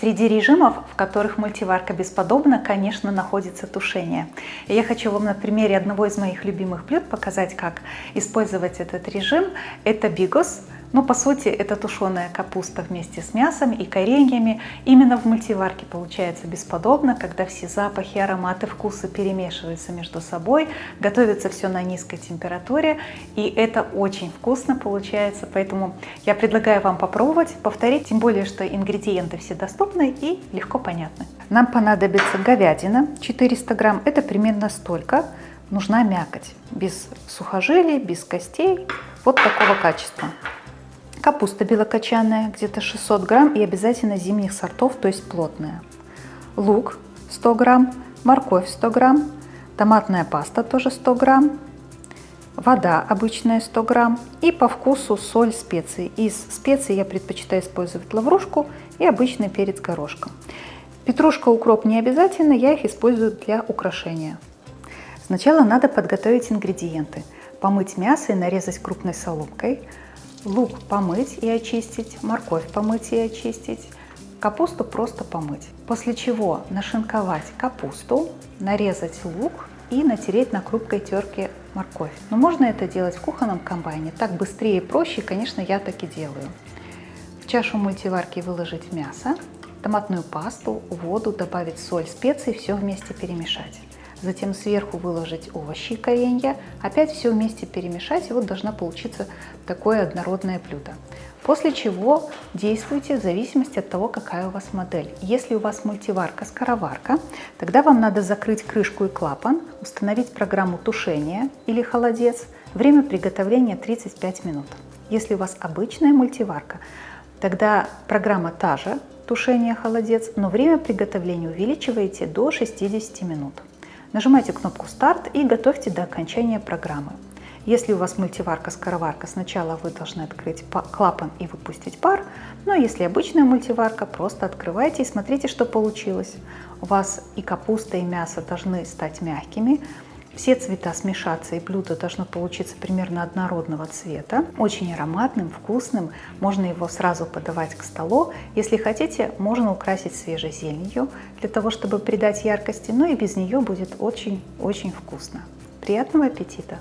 Среди режимов, в которых мультиварка бесподобна, конечно, находится тушение. И я хочу вам на примере одного из моих любимых блюд показать, как использовать этот режим. Это бигос – но по сути это тушеная капуста вместе с мясом и кореньями. Именно в мультиварке получается бесподобно, когда все запахи, ароматы, вкусы перемешиваются между собой. Готовится все на низкой температуре и это очень вкусно получается. Поэтому я предлагаю вам попробовать, повторить, тем более, что ингредиенты все доступны и легко понятны. Нам понадобится говядина 400 грамм, это примерно столько. Нужна мякоть, без сухожилий, без костей, вот такого качества. Капуста белокочанная, где-то 600 грамм и обязательно зимних сортов, то есть плотная. Лук 100 грамм, морковь 100 грамм, томатная паста тоже 100 грамм, вода обычная 100 грамм и по вкусу соль, специи. Из специй я предпочитаю использовать лаврушку и обычный перец горошком. Петрушка, укроп не обязательно, я их использую для украшения. Сначала надо подготовить ингредиенты. Помыть мясо и нарезать крупной соломкой – лук помыть и очистить, морковь помыть и очистить, капусту просто помыть. После чего нашинковать капусту, нарезать лук и натереть на крупкой терке морковь. Но можно это делать в кухонном комбайне, так быстрее и проще, конечно, я так и делаю. В чашу мультиварки выложить мясо, томатную пасту, воду, добавить соль, специи, все вместе перемешать затем сверху выложить овощи и коренья, опять все вместе перемешать, и вот должна получиться такое однородное блюдо. После чего действуйте в зависимости от того, какая у вас модель. Если у вас мультиварка-скороварка, тогда вам надо закрыть крышку и клапан, установить программу тушения или холодец. Время приготовления 35 минут. Если у вас обычная мультиварка, тогда программа та же, тушение, холодец, но время приготовления увеличиваете до 60 минут. Нажимайте кнопку «Старт» и готовьте до окончания программы. Если у вас мультиварка-скороварка, сначала вы должны открыть клапан и выпустить пар, но если обычная мультиварка, просто открывайте и смотрите, что получилось. У вас и капуста, и мясо должны стать мягкими, все цвета смешаться и блюдо должно получиться примерно однородного цвета. Очень ароматным, вкусным. Можно его сразу подавать к столу. Если хотите, можно украсить свежей зеленью для того, чтобы придать яркости. Но и без нее будет очень-очень вкусно. Приятного аппетита!